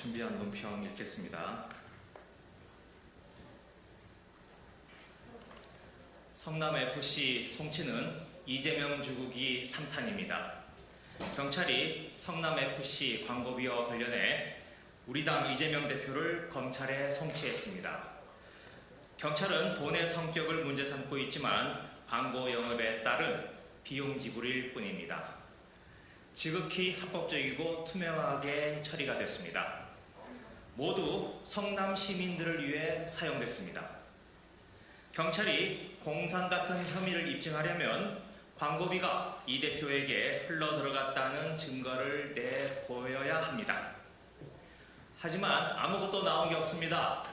네, 준비한 논평 읽겠습니다. 성남FC 송치는 이재명 주국이 3탄입니다. 경찰이 성남FC 광고비와 관련해 우리 당 이재명 대표를 검찰에 송치했습니다. 경찰은 돈의 성격을 문제 삼고 있지만 광고 영업에 따른 비용 지불일 뿐입니다. 지극히 합법적이고 투명하게 처리가 됐습니다. 모두 성남 시민들을 위해 사용됐습니다. 경찰이 공산 같은 혐의를 입증하려면 광고비가 이 대표에게 흘러 들어갔다는 증거를 내보여야 합니다. 하지만 아무것도 나온 게 없습니다.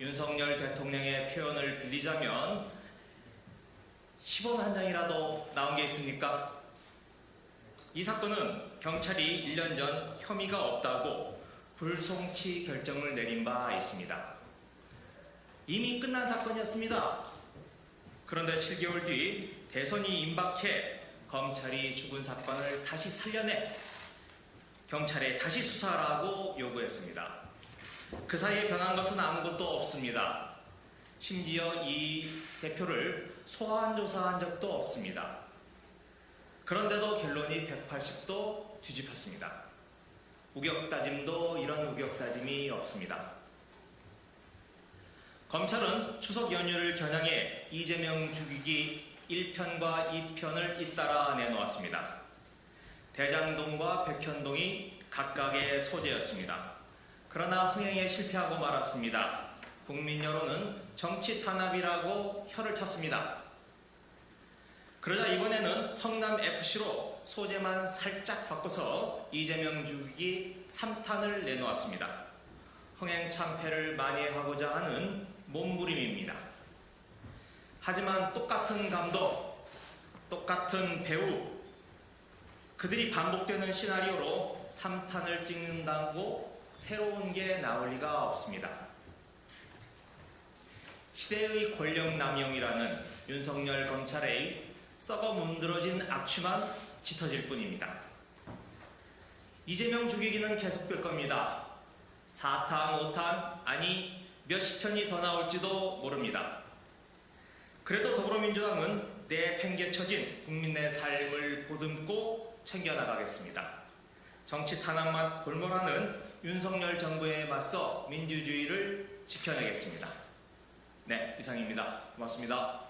윤석열 대통령의 표현을 빌리자면 10원 한 장이라도 나온 게 있습니까? 이 사건은 경찰이 1년 전 혐의가 없다고 불송치 결정을 내린 바 있습니다. 이미 끝난 사건이었습니다. 그런데 7개월 뒤 대선이 임박해 검찰이 죽은 사건을 다시 살려내 경찰에 다시 수사하라고 요구했습니다. 그 사이에 변한 것은 아무것도 없습니다. 심지어 이 대표를 소환 조사한 적도 없습니다. 그런데도 결론이 180도 뒤집혔습니다. 우격다짐도 이런 우격다짐이 없습니다. 검찰은 추석 연휴를 겨냥해 이재명 죽이기 1편과 2편을 잇따라 내놓았습니다. 대장동과 백현동이 각각의 소재였습니다. 그러나 흥행에 실패하고 말았습니다. 국민 여론은 정치 탄압이라고 혀를 찼습니다. 그러자 이번에는 성남 FC로 소재만 살짝 바꿔서 이재명 죽이기 3탄을 내놓았습니다. 흥행 참패를 만회하고자 하는 몸부림입니다. 하지만 똑같은 감독, 똑같은 배우, 그들이 반복되는 시나리오로 3탄을 찍는다고 새로운 게 나올 리가 없습니다. 시대의 권력 남용이라는 윤석열 검찰의 썩어 문드러진 악취만 짙어질 뿐입니다. 이재명 죽이기는 계속될 겁니다. 4탄, 5탄, 아니 몇십 편이 더 나올지도 모릅니다. 그래도 더불어민주당은 내 팽개쳐진 국민의 삶을 보듬고 챙겨나가겠습니다. 정치 탄압만 골몰하는 윤석열 정부에 맞서 민주주의를 지켜내겠습니다. 네, 이상입니다. 고맙습니다.